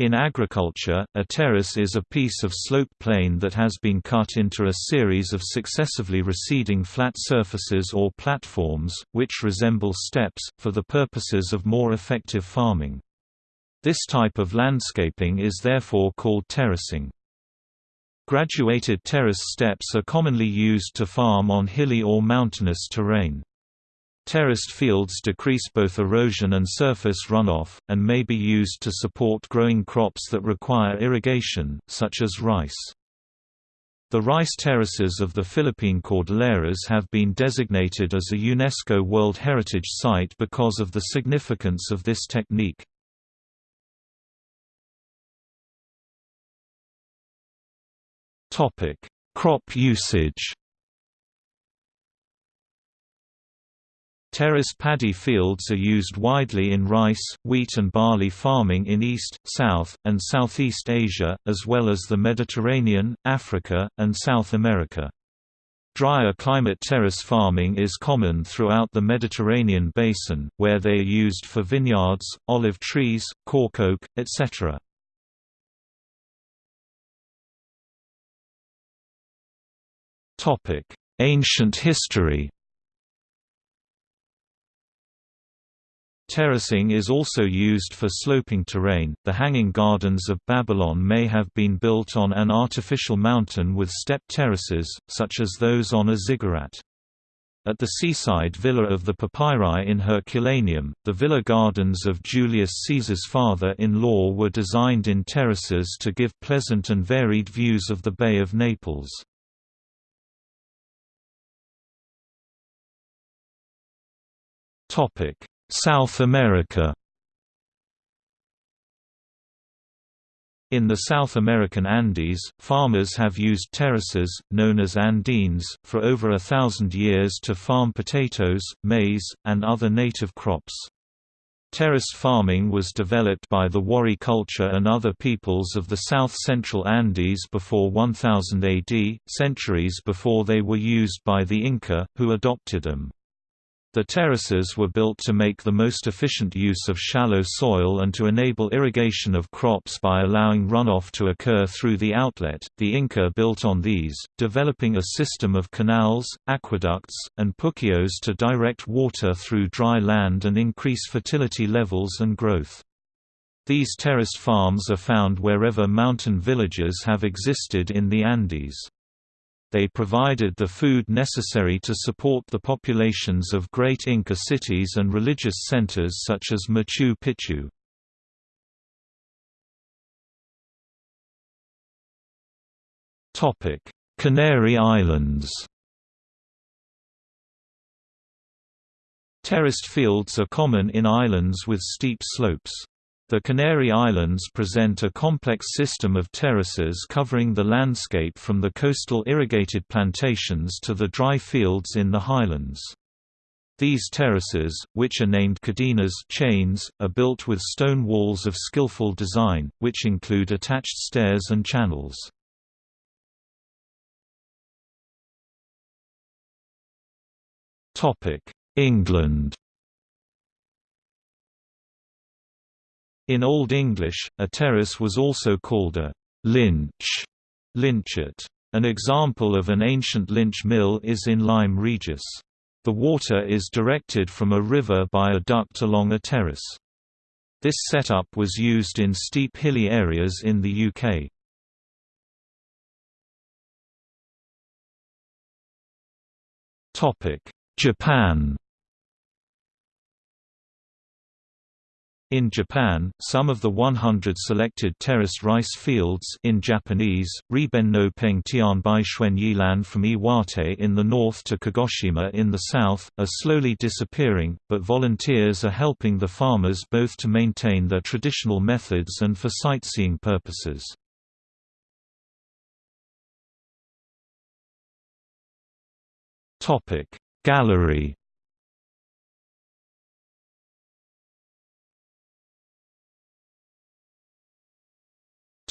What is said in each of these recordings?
In agriculture, a terrace is a piece of slope plane that has been cut into a series of successively receding flat surfaces or platforms, which resemble steps, for the purposes of more effective farming. This type of landscaping is therefore called terracing. Graduated terrace steps are commonly used to farm on hilly or mountainous terrain. Terraced fields decrease both erosion and surface runoff, and may be used to support growing crops that require irrigation, such as rice. The rice terraces of the Philippine Cordilleras have been designated as a UNESCO World Heritage Site because of the significance of this technique. Crop usage Terrace paddy fields are used widely in rice, wheat and barley farming in East, South, and Southeast Asia, as well as the Mediterranean, Africa, and South America. Drier climate terrace farming is common throughout the Mediterranean basin, where they are used for vineyards, olive trees, cork oak, etc. Ancient history Terracing is also used for sloping terrain. The Hanging Gardens of Babylon may have been built on an artificial mountain with step terraces, such as those on a ziggurat. At the seaside villa of the Papyri in Herculaneum, the villa gardens of Julius Caesar's father-in-law were designed in terraces to give pleasant and varied views of the Bay of Naples. Topic: South America In the South American Andes, farmers have used terraces, known as andenes, for over a thousand years to farm potatoes, maize, and other native crops. Terrace farming was developed by the Wari culture and other peoples of the south-central Andes before 1000 AD, centuries before they were used by the Inca, who adopted them. The terraces were built to make the most efficient use of shallow soil and to enable irrigation of crops by allowing runoff to occur through the outlet. The Inca built on these, developing a system of canals, aqueducts, and puquios to direct water through dry land and increase fertility levels and growth. These terraced farms are found wherever mountain villages have existed in the Andes they provided the food necessary to support the populations of great Inca cities and religious centers such as Machu Picchu. Canary Islands Terraced fields are common in islands with steep slopes. The Canary Islands present a complex system of terraces covering the landscape from the coastal irrigated plantations to the dry fields in the highlands. These terraces, which are named cadenas chains, are built with stone walls of skillful design, which include attached stairs and channels. England In Old English, a terrace was also called a lynch, lynchet. An example of an ancient lynch mill is in Lyme Regis. The water is directed from a river by a duct along a terrace. This setup was used in steep hilly areas in the UK. Japan In Japan, some of the 100 selected terraced rice fields in Japanese, Riben no Peng Tianbai Shuen Yilan from Iwate in the north to Kagoshima in the south, are slowly disappearing, but volunteers are helping the farmers both to maintain their traditional methods and for sightseeing purposes. Gallery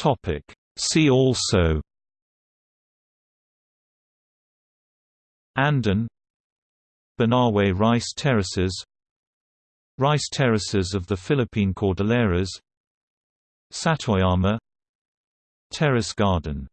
Topic. See also Andén Banaue rice terraces Rice terraces of the Philippine Cordilleras Satoyama Terrace garden